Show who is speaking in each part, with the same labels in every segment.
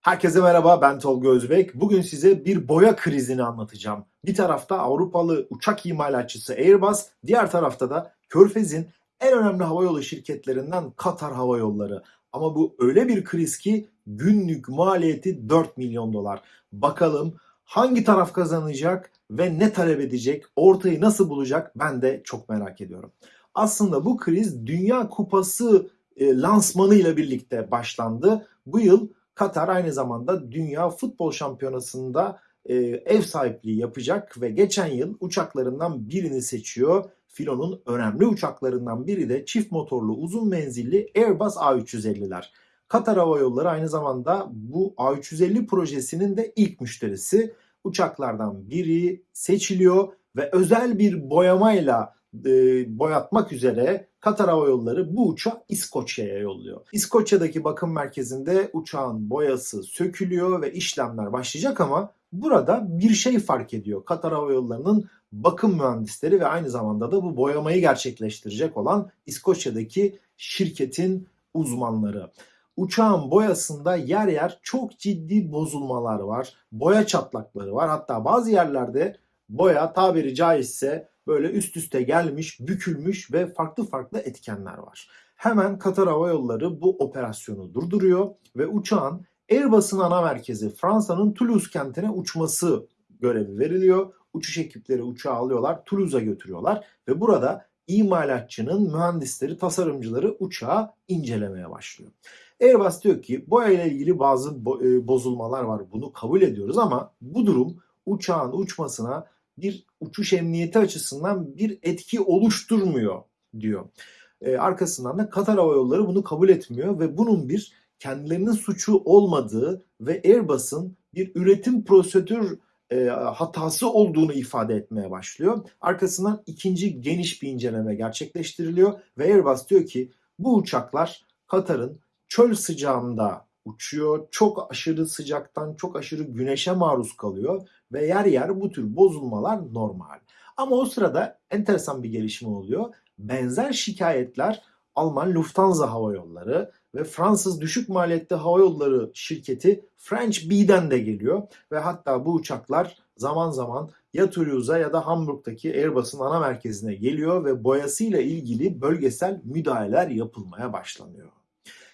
Speaker 1: Herkese merhaba ben Tolga Özbek. Bugün size bir boya krizini anlatacağım. Bir tarafta Avrupalı uçak imalatçısı Airbus, diğer tarafta da Körfez'in en önemli havayolu şirketlerinden Katar Hava Yolları. Ama bu öyle bir kriz ki günlük maliyeti 4 milyon dolar. Bakalım hangi taraf kazanacak ve ne talep edecek, ortayı nasıl bulacak ben de çok merak ediyorum. Aslında bu kriz Dünya Kupası e, lansmanıyla birlikte başlandı. Bu yıl Katar aynı zamanda Dünya Futbol Şampiyonası'nda e, ev sahipliği yapacak ve geçen yıl uçaklarından birini seçiyor. Filo'nun önemli uçaklarından biri de çift motorlu uzun menzilli Airbus A350'ler. Katar Hava Yolları aynı zamanda bu A350 projesinin de ilk müşterisi. Uçaklardan biri seçiliyor ve özel bir boyamayla e, boyatmak üzere Katar Hava Yolları bu uçağı İskoçya'ya yolluyor. İskoçya'daki bakım merkezinde uçağın boyası sökülüyor ve işlemler başlayacak ama burada bir şey fark ediyor. Katar Hava Yolları'nın bakım mühendisleri ve aynı zamanda da bu boyamayı gerçekleştirecek olan İskoçya'daki şirketin uzmanları. Uçağın boyasında yer yer çok ciddi bozulmalar var. Boya çatlakları var. Hatta bazı yerlerde boya tabiri caizse böyle üst üste gelmiş, bükülmüş ve farklı farklı etkenler var. Hemen Katar Hava Yolları bu operasyonu durduruyor ve uçağın Airbus'un ana merkezi Fransa'nın Toulouse kentine uçması görevi veriliyor. Uçuş ekipleri uçağı alıyorlar, Toulouse'a götürüyorlar ve burada imalatçının mühendisleri, tasarımcıları uçağı incelemeye başlıyor. Airbus diyor ki boya ile ilgili bazı e, bozulmalar var. Bunu kabul ediyoruz ama bu durum uçağın uçmasına bir uçuş emniyeti açısından bir etki oluşturmuyor diyor. E, arkasından da Katar Hava Yolları bunu kabul etmiyor ve bunun bir kendilerinin suçu olmadığı ve Airbus'un bir üretim prosedür e, hatası olduğunu ifade etmeye başlıyor. Arkasından ikinci geniş bir inceleme gerçekleştiriliyor ve Airbus diyor ki bu uçaklar Katar'ın çöl sıcağında uçuyor. Çok aşırı sıcaktan, çok aşırı güneşe maruz kalıyor ve yer yer bu tür bozulmalar normal. Ama o sırada enteresan bir gelişme oluyor. Benzer şikayetler Alman Lufthansa Hava Yolları ve Fransız düşük maliyetli hava yolları şirketi French B'den de geliyor ve hatta bu uçaklar zaman zaman ya Toulouse'a ya da Hamburg'daki Airbus'un ana merkezine geliyor ve boyasıyla ilgili bölgesel müdahaleler yapılmaya başlanıyor.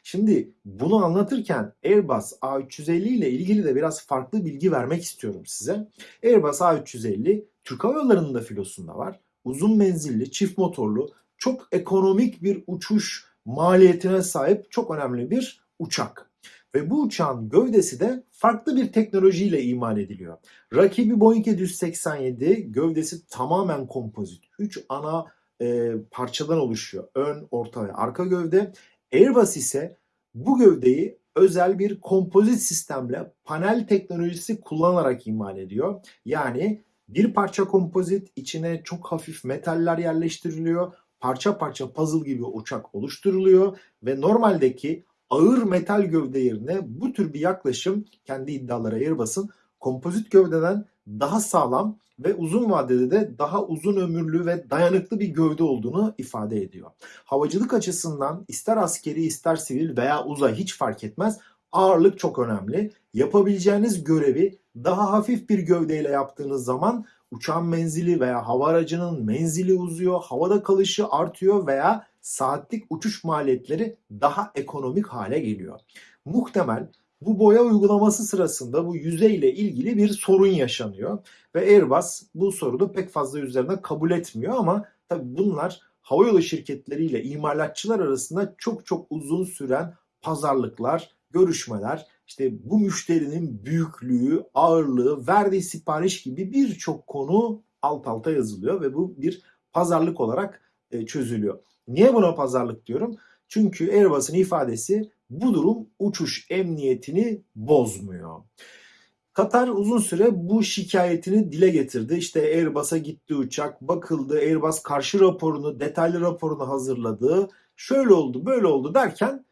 Speaker 1: Şimdi bunu anlatırken Airbus A350 ile ilgili de biraz farklı bilgi vermek istiyorum size. Airbus A350 Türk Hava Yolları'nın da filosunda var. Uzun menzilli, çift motorlu, çok ekonomik bir uçuş maliyetine sahip çok önemli bir uçak. Ve bu uçağın gövdesi de farklı bir teknolojiyle imal ediliyor. Rakibi Boeing 787 gövdesi tamamen kompozit. 3 ana e, parçadan oluşuyor. Ön, orta ve arka gövde. Airbus ise bu gövdeyi özel bir kompozit sistemle panel teknolojisi kullanarak imal ediyor. Yani bir parça kompozit içine çok hafif metaller yerleştiriliyor. Parça parça puzzle gibi uçak oluşturuluyor ve normaldeki ağır metal gövde yerine bu tür bir yaklaşım kendi iddiaları Airbus'un kompozit gövdeden daha sağlam ve uzun vadede de daha uzun ömürlü ve dayanıklı bir gövde olduğunu ifade ediyor. Havacılık açısından ister askeri ister sivil veya uzay hiç fark etmez ağırlık çok önemli. Yapabileceğiniz görevi daha hafif bir gövdeyle yaptığınız zaman uçağın menzili veya hava aracının menzili uzuyor, havada kalışı artıyor veya saatlik uçuş maliyetleri daha ekonomik hale geliyor. Muhtemel bu boya uygulaması sırasında bu yüzey ile ilgili bir sorun yaşanıyor ve Airbus bu sorunu pek fazla üzerine kabul etmiyor ama tabii bunlar havayolu şirketleriyle imalatçılar arasında çok çok uzun süren pazarlıklar, görüşmeler, işte bu müşterinin büyüklüğü, ağırlığı, verdiği sipariş gibi birçok konu alt alta yazılıyor ve bu bir pazarlık olarak e, çözülüyor. Niye buna pazarlık diyorum? Çünkü Airbus'un ifadesi bu durum uçuş emniyetini bozmuyor. Katar uzun süre bu şikayetini dile getirdi. İşte Airbus'a gitti uçak, bakıldı, Airbus karşı raporunu, detaylı raporunu hazırladı. Şöyle oldu, böyle oldu derken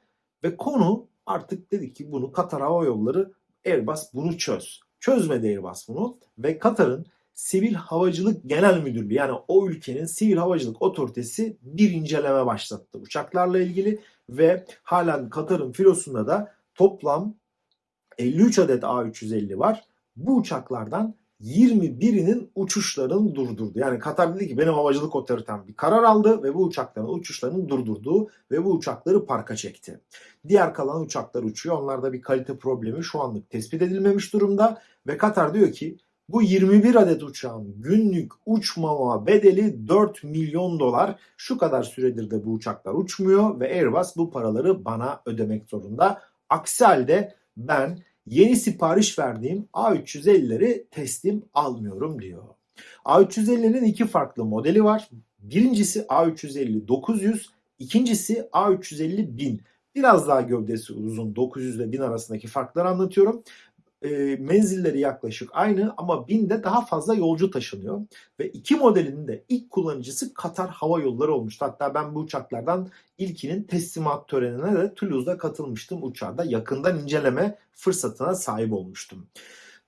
Speaker 1: ve konu artık dedi ki bunu Katar Hava Yolları Airbus bunu çöz. Çözmedi Airbus bunu ve Katar'ın Sivil Havacılık Genel Müdürlüğü yani o ülkenin Sivil Havacılık Otoritesi bir inceleme başlattı uçaklarla ilgili ve halen Katar'ın filosunda da toplam 53 adet A350 var. Bu uçaklardan 21'inin uçuşlarını durdurdu. Yani Katar dedi ki benim havacılık otoritem bir karar aldı ve bu uçakların uçuşlarını durdurdu ve bu uçakları parka çekti. Diğer kalan uçaklar uçuyor. Onlarda bir kalite problemi şu anlık tespit edilmemiş durumda ve Katar diyor ki bu 21 adet uçağın günlük uçmama bedeli 4 milyon dolar. Şu kadar süredir de bu uçaklar uçmuyor ve Airbus bu paraları bana ödemek zorunda. Aksi halde ben yeni sipariş verdiğim A350'leri teslim almıyorum diyor. A350'nin iki farklı modeli var. Birincisi A350 900, ikincisi A350 1000. Biraz daha gövdesi uzun 900 ile 1000 arasındaki farkları anlatıyorum e, menzilleri yaklaşık aynı ama 1000'de daha fazla yolcu taşınıyor. Ve iki modelinin de ilk kullanıcısı Katar Hava Yolları olmuştu. Hatta ben bu uçaklardan ilkinin teslimat törenine de Toulouse'da katılmıştım uçağda. Yakından inceleme fırsatına sahip olmuştum.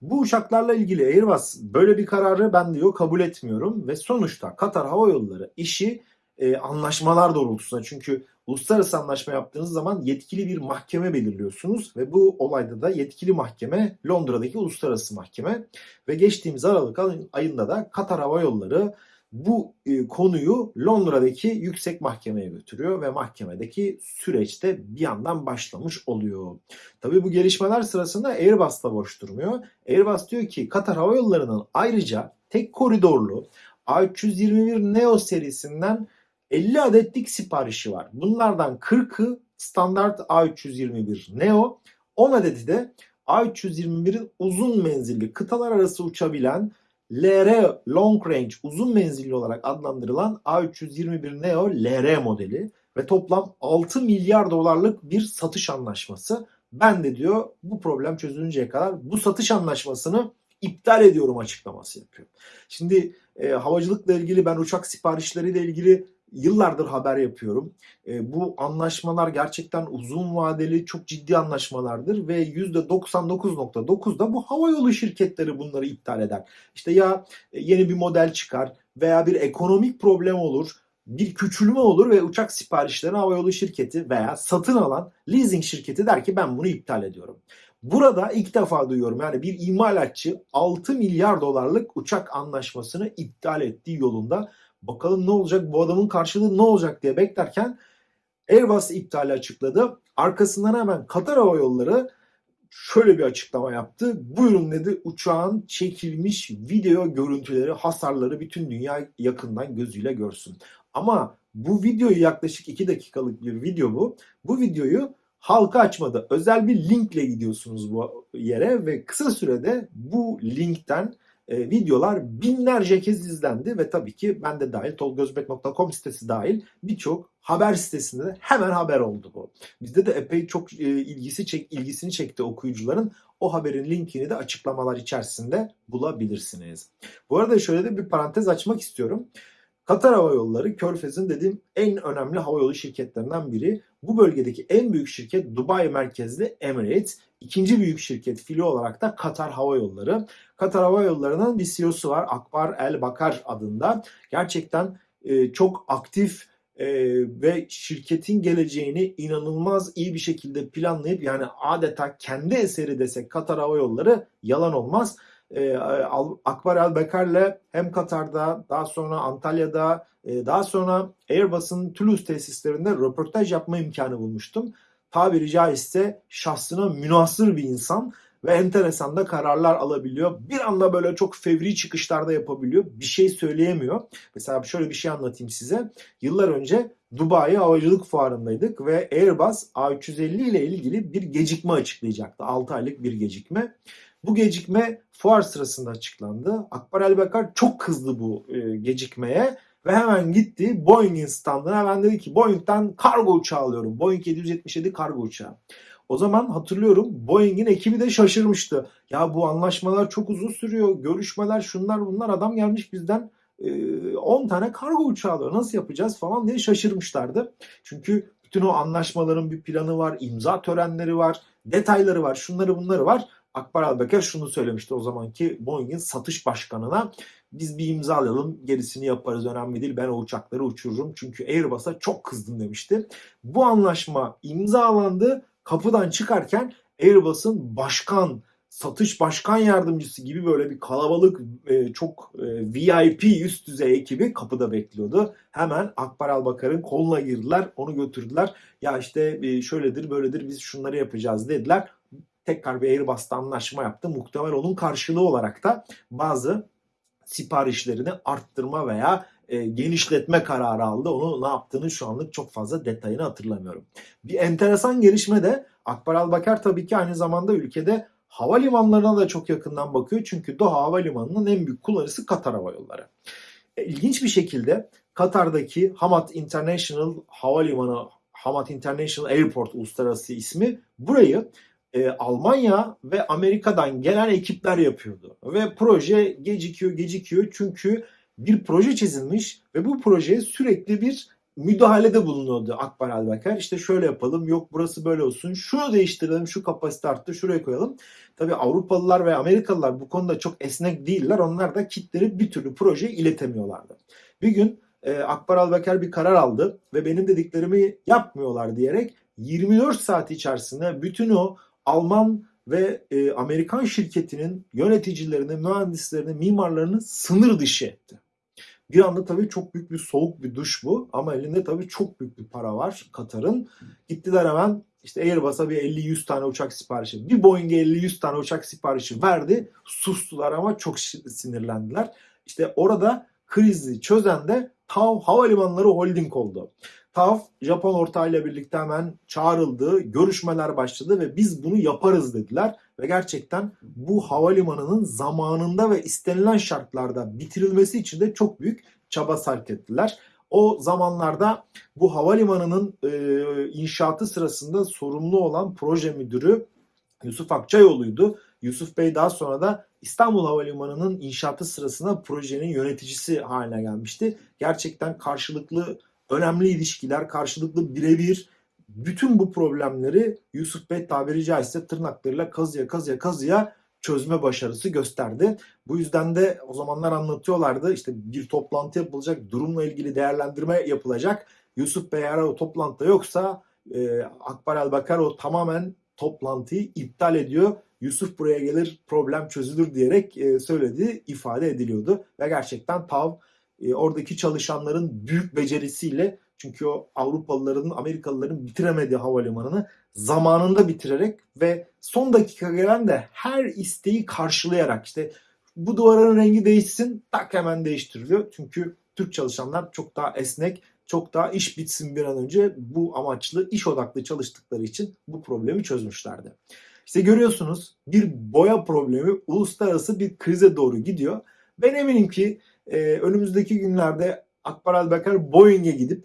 Speaker 1: Bu uçaklarla ilgili Airbus böyle bir kararı ben diyor kabul etmiyorum ve sonuçta Katar Hava Yolları işi e, anlaşmalar doğrultusunda çünkü uluslararası anlaşma yaptığınız zaman yetkili bir mahkeme belirliyorsunuz ve bu olayda da yetkili mahkeme Londra'daki uluslararası mahkeme ve geçtiğimiz Aralık ayında da Katar Hava Yolları bu e, konuyu Londra'daki yüksek mahkemeye götürüyor ve mahkemedeki süreçte bir yandan başlamış oluyor. Tabii bu gelişmeler sırasında Airbus da boş durmuyor. Airbus diyor ki Katar Hava Yolları'nın ayrıca tek koridorlu A321 Neo serisinden 50 adetlik siparişi var. Bunlardan 40'ı standart A321 Neo, 10 adeti de A321'in uzun menzilli kıtalar arası uçabilen LR Long Range uzun menzilli olarak adlandırılan A321 Neo LR modeli ve toplam 6 milyar dolarlık bir satış anlaşması. Ben de diyor bu problem çözülünceye kadar bu satış anlaşmasını iptal ediyorum açıklaması yapıyor. Şimdi e, havacılıkla ilgili ben uçak siparişleriyle ilgili yıllardır haber yapıyorum. E, bu anlaşmalar gerçekten uzun vadeli çok ciddi anlaşmalardır ve %99.9'da bu havayolu şirketleri bunları iptal eder. İşte ya e, yeni bir model çıkar veya bir ekonomik problem olur bir küçülme olur ve uçak siparişlerini havayolu şirketi veya satın alan leasing şirketi der ki ben bunu iptal ediyorum. Burada ilk defa duyuyorum yani bir imalatçı 6 milyar dolarlık uçak anlaşmasını iptal ettiği yolunda Bakalım ne olacak bu adamın karşılığı ne olacak diye beklerken Airbus iptali açıkladı. Arkasından hemen Katar Hava Yolları şöyle bir açıklama yaptı. Buyurun dedi uçağın çekilmiş video görüntüleri, hasarları bütün dünya yakından gözüyle görsün. Ama bu videoyu yaklaşık 2 dakikalık bir video bu. Bu videoyu halka açmadı. Özel bir linkle gidiyorsunuz bu yere ve kısa sürede bu linkten e, videolar binlerce kez izlendi ve tabii ki ben de dahil tolgozbek.com sitesi dahil birçok haber sitesinde hemen haber oldu bu. Bizde de epey çok e, ilgisi çek ilgisini çekti okuyucuların. O haberin linkini de açıklamalar içerisinde bulabilirsiniz. Bu arada şöyle de bir parantez açmak istiyorum. Katar Hava Yolları Körfez'in dediğim en önemli havayolu şirketlerinden biri. Bu bölgedeki en büyük şirket Dubai merkezli Emirates. İkinci büyük şirket fili olarak da Katar Hava Yolları. Katar Hava Yolları'nın bir CEO'su var Akbar El Bakar adında. Gerçekten e, çok aktif e, ve şirketin geleceğini inanılmaz iyi bir şekilde planlayıp yani adeta kendi eseri desek Katar Hava Yolları yalan olmaz e, Akbar Elbekar'le hem Katar'da daha sonra Antalya'da e, daha sonra Airbus'un Toulouse tesislerinde röportaj yapma imkanı bulmuştum. Tabiri caizse şahsına münasır bir insan ve enteresan da kararlar alabiliyor. Bir anda böyle çok fevri çıkışlarda yapabiliyor. Bir şey söyleyemiyor. Mesela şöyle bir şey anlatayım size. Yıllar önce Dubai Havacılık Fuarı'ndaydık ve Airbus A350 ile ilgili bir gecikme açıklayacaktı. 6 aylık bir gecikme. Bu gecikme fuar sırasında açıklandı. Akbar Elbekar çok kızdı bu e, gecikmeye ve hemen gitti Boeing'in standına hemen dedi ki Boeing'den kargo uçağı alıyorum. Boeing 777 kargo uçağı. O zaman hatırlıyorum Boeing'in ekibi de şaşırmıştı. Ya bu anlaşmalar çok uzun sürüyor. Görüşmeler şunlar bunlar adam gelmiş bizden 10 e, tane kargo uçağı alıyor. Nasıl yapacağız falan diye şaşırmışlardı. Çünkü bütün o anlaşmaların bir planı var, imza törenleri var, detayları var, şunları bunları var. Akbar Albeker şunu söylemişti o zamanki Boeing'in satış başkanına. Biz bir imza alalım gerisini yaparız önemli değil ben o uçakları uçururum. Çünkü Airbus'a çok kızdım demişti. Bu anlaşma imzalandı kapıdan çıkarken Airbus'un başkan, satış başkan yardımcısı gibi böyle bir kalabalık e, çok e, VIP üst düzey ekibi kapıda bekliyordu. Hemen Akbar Albakar'ın koluna girdiler, onu götürdüler. Ya işte e, şöyledir böyledir biz şunları yapacağız dediler. Tekrar bir Airbus'ta anlaşma yaptı. Muhtemel onun karşılığı olarak da bazı siparişlerini arttırma veya e, genişletme kararı aldı. Onu ne yaptığını şu anlık çok fazla detayını hatırlamıyorum. Bir enteresan gelişme de Akbar Albakar tabii ki aynı zamanda ülkede havalimanlarına da çok yakından bakıyor. Çünkü Doha Havalimanı'nın en büyük kullanıcısı Katar Hava Yolları. E, İlginç bir şekilde Katar'daki Hamad International Havalimanı, Hamad International Airport uluslararası ismi burayı e, Almanya ve Amerika'dan gelen ekipler yapıyordu. Ve proje gecikiyor gecikiyor çünkü bir proje çizilmiş ve bu projeye sürekli bir müdahalede bulunuyordu Akbar Albakar. İşte şöyle yapalım, yok burası böyle olsun, şunu değiştirelim, şu kapasite arttı, şuraya koyalım. Tabii Avrupalılar ve Amerikalılar bu konuda çok esnek değiller. Onlar da kitleri bir türlü projeye iletemiyorlardı. Bir gün e, Akbar Albakar bir karar aldı ve benim dediklerimi yapmıyorlar diyerek 24 saat içerisinde bütün o Alman ve e, Amerikan şirketinin yöneticilerini, mühendislerini, mimarlarını sınır dışı etti. Bir anda tabii çok büyük bir soğuk bir duş bu ama elinde tabii çok büyük bir para var Katar'ın. Gittiler hemen işte Airbus'a bir 50-100 tane uçak siparişi, bir Boeing'e 50-100 tane uçak siparişi verdi. Sustular ama çok sinirlendiler. İşte orada krizi çözen de TAV Havalimanları Holding oldu. TAV Japon ortağıyla birlikte hemen çağrıldı, görüşmeler başladı ve biz bunu yaparız dediler. Ve gerçekten bu havalimanının zamanında ve istenilen şartlarda bitirilmesi için de çok büyük çaba sarf ettiler. O zamanlarda bu havalimanının e, inşaatı sırasında sorumlu olan proje müdürü Yusuf Akçayoğlu'ydu. Yusuf Bey daha sonra da İstanbul Havalimanı'nın inşaatı sırasında projenin yöneticisi haline gelmişti. Gerçekten karşılıklı önemli ilişkiler, karşılıklı birebir bütün bu problemleri Yusuf Bey tabiri caizse tırnaklarıyla kazıya kazıya kazıya çözme başarısı gösterdi. Bu yüzden de o zamanlar anlatıyorlardı işte bir toplantı yapılacak, durumla ilgili değerlendirme yapılacak. Yusuf Bey eğer o toplantıda yoksa e, Akbar Elbakar o tamamen toplantıyı iptal ediyor. Yusuf buraya gelir problem çözülür diyerek e, söylediği ifade ediliyordu. Ve gerçekten TAV e, oradaki çalışanların büyük becerisiyle çünkü o Avrupalıların, Amerikalıların bitiremediği havalimanını zamanında bitirerek ve son dakika gelen de her isteği karşılayarak işte bu duvarın rengi değişsin tak hemen değiştiriliyor. Çünkü Türk çalışanlar çok daha esnek, çok daha iş bitsin bir an önce bu amaçlı iş odaklı çalıştıkları için bu problemi çözmüşlerdi. İşte görüyorsunuz bir boya problemi uluslararası bir krize doğru gidiyor. Ben eminim ki e, önümüzdeki günlerde Akbar Albakar Boeing'e gidip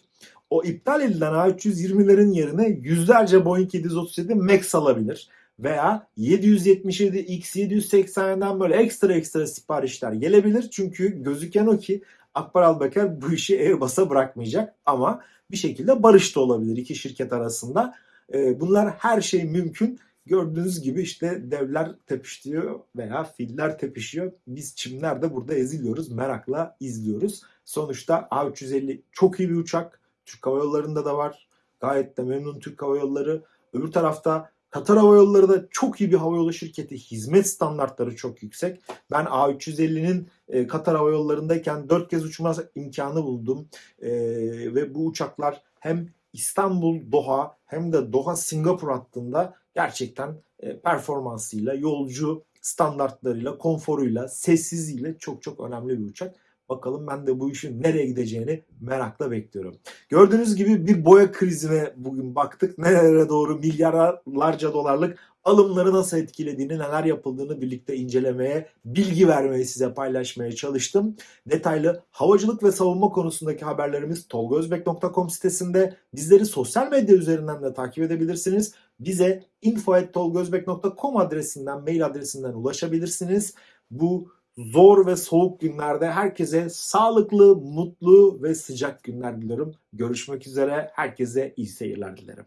Speaker 1: o iptal edilen A320'lerin yerine yüzlerce Boeing 737 MAX alabilir. Veya 777 X780'den böyle ekstra ekstra siparişler gelebilir. Çünkü gözüken o ki Akbar Albakar bu işi Airbus'a bırakmayacak ama bir şekilde barış da olabilir iki şirket arasında. E, bunlar her şey mümkün. Gördüğünüz gibi işte devler tepişiyor veya filler tepişiyor. Biz çimler de burada eziliyoruz. Merakla izliyoruz. Sonuçta A350 çok iyi bir uçak. Türk Hava Yolları'nda da var. Gayet de memnun Türk Hava Yolları. Öbür tarafta Katar Hava Yolları da çok iyi bir havayolu şirketi. Hizmet standartları çok yüksek. Ben A350'nin e, Katar Hava Yolları'ndayken 4 kez uçma imkanı buldum. E, ve bu uçaklar hem İstanbul Doha hem de Doha Singapur hattında gerçekten e, performansıyla, yolcu standartlarıyla, konforuyla, sessizliğiyle çok çok önemli bir uçak. Bakalım ben de bu işin nereye gideceğini merakla bekliyorum. Gördüğünüz gibi bir boya krizine bugün baktık. Nerelere doğru milyarlarca dolarlık alımları nasıl etkilediğini, neler yapıldığını birlikte incelemeye, bilgi vermeye size paylaşmaya çalıştım. Detaylı havacılık ve savunma konusundaki haberlerimiz tolgozbek.com sitesinde. Bizleri sosyal medya üzerinden de takip edebilirsiniz. Bize info.tolgozbek.com adresinden, mail adresinden ulaşabilirsiniz. Bu zor ve soğuk günlerde herkese sağlıklı, mutlu ve sıcak günler diliyorum. Görüşmek üzere. Herkese iyi seyirler dilerim.